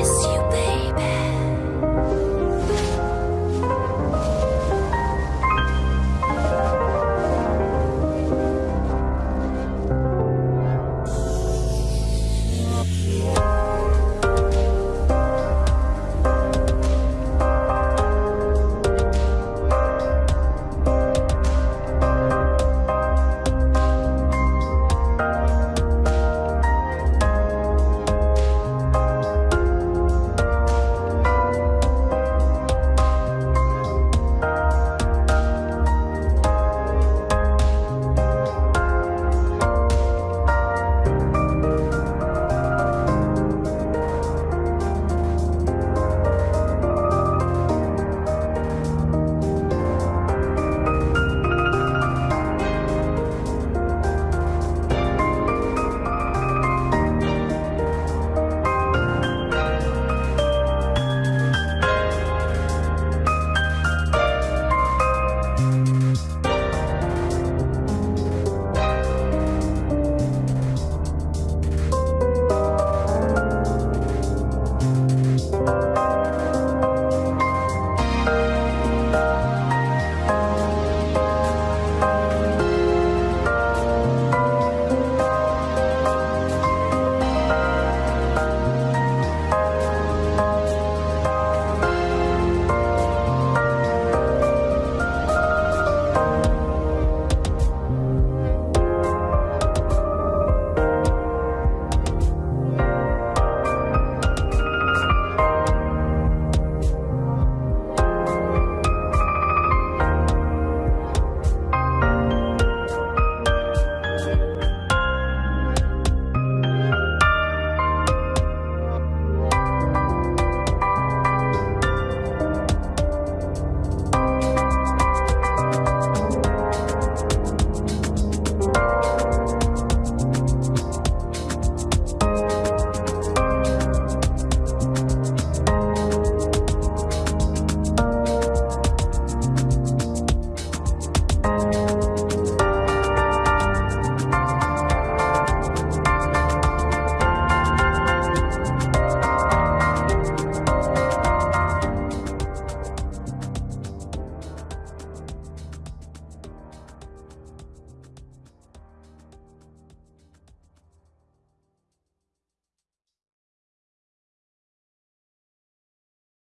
Miss you.